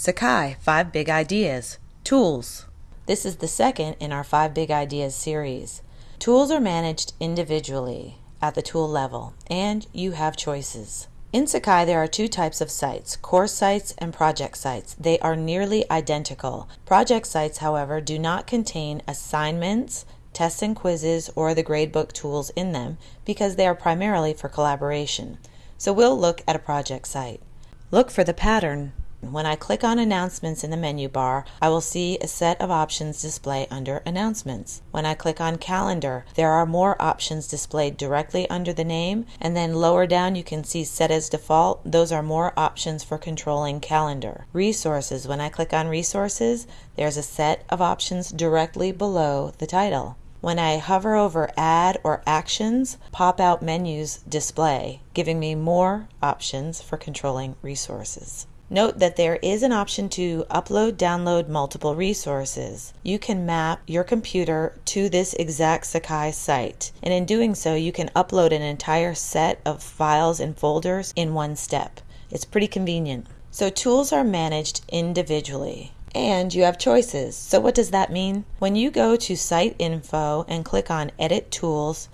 Sakai, Five Big Ideas. Tools. This is the second in our Five Big Ideas series. Tools are managed individually at the tool level, and you have choices. In Sakai, there are two types of sites course sites and project sites. They are nearly identical. Project sites, however, do not contain assignments, tests and quizzes, or the gradebook tools in them because they are primarily for collaboration. So we'll look at a project site. Look for the pattern when I click on Announcements in the menu bar, I will see a set of options display under Announcements. When I click on Calendar, there are more options displayed directly under the name, and then lower down you can see Set as Default. Those are more options for controlling Calendar. Resources, when I click on Resources, there's a set of options directly below the title. When I hover over Add or Actions, pop out menus display, giving me more options for controlling resources. Note that there is an option to upload, download multiple resources. You can map your computer to this exact Sakai site, and in doing so, you can upload an entire set of files and folders in one step. It's pretty convenient. So, tools are managed individually and you have choices. So, what does that mean? When you go to Site Info and click on Edit Tools,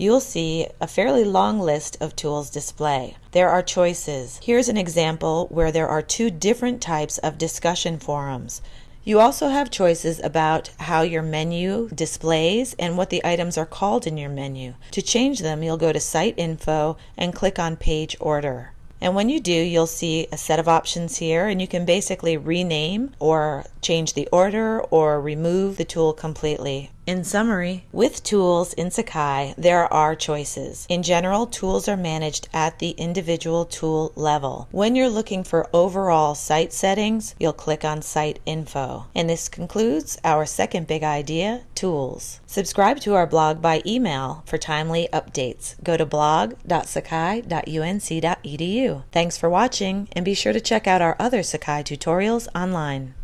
you'll see a fairly long list of tools display. There are choices. Here's an example where there are two different types of discussion forums. You also have choices about how your menu displays and what the items are called in your menu. To change them, you'll go to Site Info and click on Page Order. And when you do, you'll see a set of options here, and you can basically rename or change the order or remove the tool completely. In summary, with tools in Sakai, there are choices. In general, tools are managed at the individual tool level. When you're looking for overall site settings, you'll click on Site Info. And this concludes our second big idea, tools. Subscribe to our blog by email for timely updates. Go to blog.sakai.unc.edu. Thanks for watching, and be sure to check out our other Sakai tutorials online.